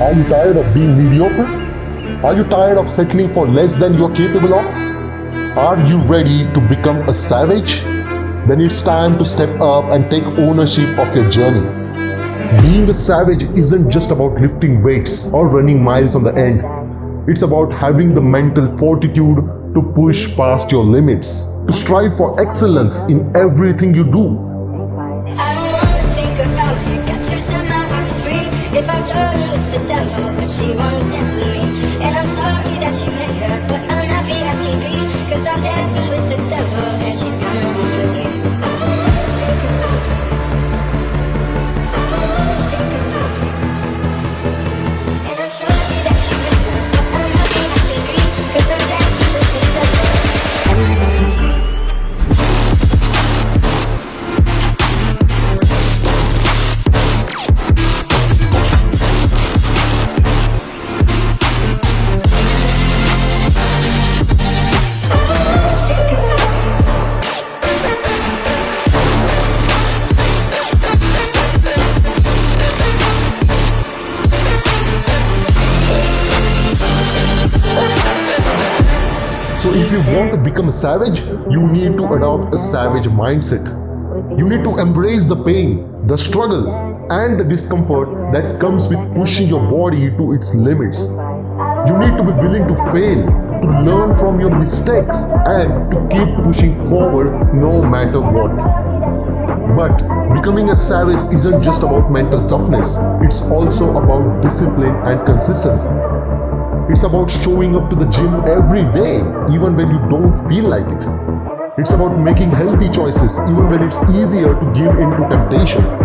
Are you tired of being mediocre? Are you tired of settling for less than you're capable of? Are you ready to become a savage? Then it's time to step up and take ownership of your journey. Being a savage isn't just about lifting weights or running miles on the end. It's about having the mental fortitude to push past your limits, to strive for excellence in everything you do. If I'm done with the devil, but she won't dance with me. And I'm sorry that you if you want to become a savage, you need to adopt a savage mindset. You need to embrace the pain, the struggle, and the discomfort that comes with pushing your body to its limits. You need to be willing to fail, to learn from your mistakes, and to keep pushing forward no matter what. But becoming a savage isn't just about mental toughness, it's also about discipline and consistency. It's about showing up to the gym every day, even when you don't feel like it. It's about making healthy choices, even when it's easier to give in to temptation.